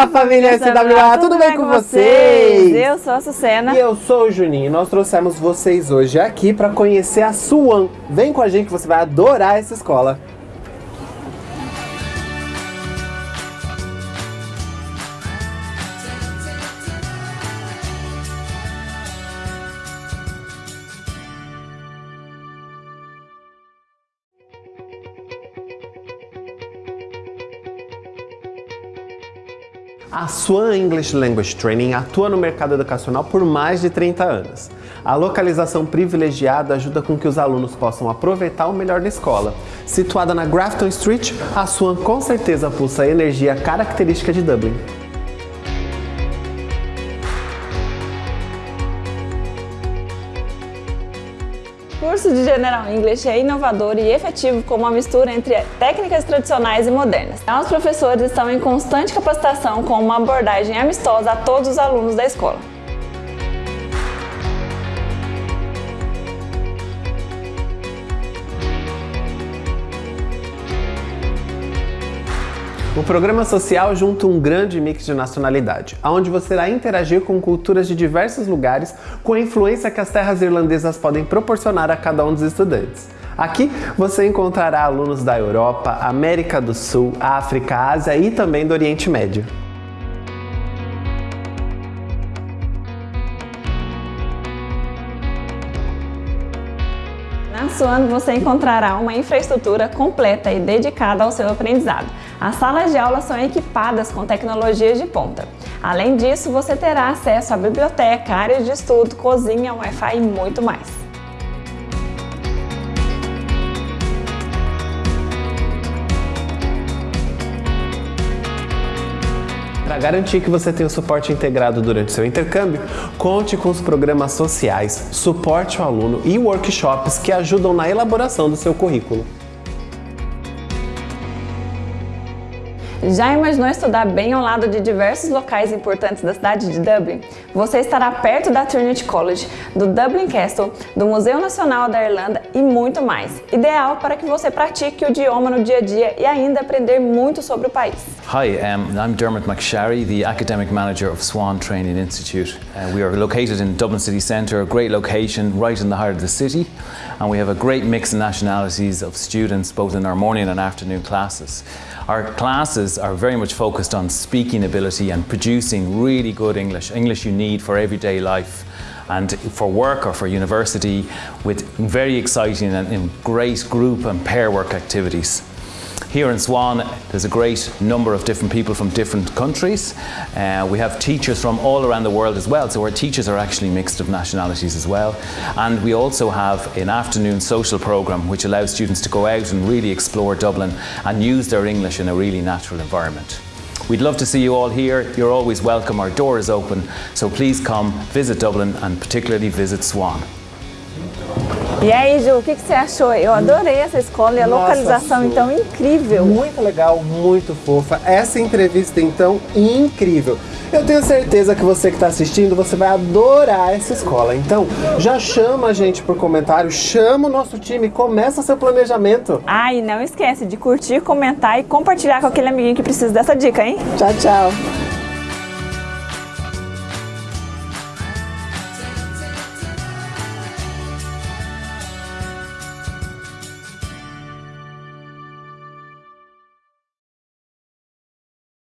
Olá, família SWA, tudo bem com vocês? Eu sou a Sucena. E eu sou o Juninho. Nós trouxemos vocês hoje aqui para conhecer a Suan. Vem com a gente que você vai adorar essa escola. A Swan English Language Training atua no mercado educacional por mais de 30 anos. A localização privilegiada ajuda com que os alunos possam aproveitar o melhor da escola. Situada na Grafton Street, a Swan com certeza pulsa a energia característica de Dublin. Curso de General English é inovador e efetivo com uma mistura entre técnicas tradicionais e modernas. Os professores estão em constante capacitação com uma abordagem amistosa a todos os alunos da escola. O programa social junta um grande mix de nacionalidade, onde você irá interagir com culturas de diversos lugares com a influência que as terras irlandesas podem proporcionar a cada um dos estudantes. Aqui você encontrará alunos da Europa, América do Sul, África, Ásia e também do Oriente Médio. Na Suano você encontrará uma infraestrutura completa e dedicada ao seu aprendizado. As salas de aula são equipadas com tecnologias de ponta. Além disso, você terá acesso à biblioteca, áreas de estudo, cozinha, Wi-Fi e muito mais. Para garantir que você tenha o suporte integrado durante seu intercâmbio, conte com os programas sociais, suporte ao aluno e workshops que ajudam na elaboração do seu currículo. Já imaginou estudar bem ao lado de diversos locais importantes da cidade de Dublin? Você estará perto da Trinity College, do Dublin Castle, do Museu Nacional da Irlanda e muito mais. Ideal para que você pratique o idioma no dia a dia e ainda aprender muito sobre o país. Hi, um, I'm Dermot McSharry, the Academic Manager of Swan Training Institute. Uh, we are located in Dublin City Centre, a great location right in the heart of the city, and we have a great mix of nationalities of students both in our morning and afternoon classes. Our classes are very much focused on speaking ability and producing really good English, English you need for everyday life and for work or for university with very exciting and great group and pair work activities. Here in Swan, there's a great number of different people from different countries. Uh, we have teachers from all around the world as well, so our teachers are actually mixed of nationalities as well. And we also have an afternoon social programme which allows students to go out and really explore Dublin and use their English in a really natural environment. We'd love to see you all here. You're always welcome. Our door is open. So please come visit Dublin and particularly visit Swan. E aí, Ju, o que, que, você achou? Eu adorei essa escola e a Nossa, localização, então, incrível. Muito legal, muito fofa. Essa entrevista, então, incrível. Eu tenho certeza que você que está assistindo, você vai adorar essa escola. Então, já chama a gente por comentário, chama o nosso time, começa seu planejamento. Ah, e não esquece de curtir, comentar e compartilhar com aquele amiguinho que precisa dessa dica, hein? Tchau, tchau.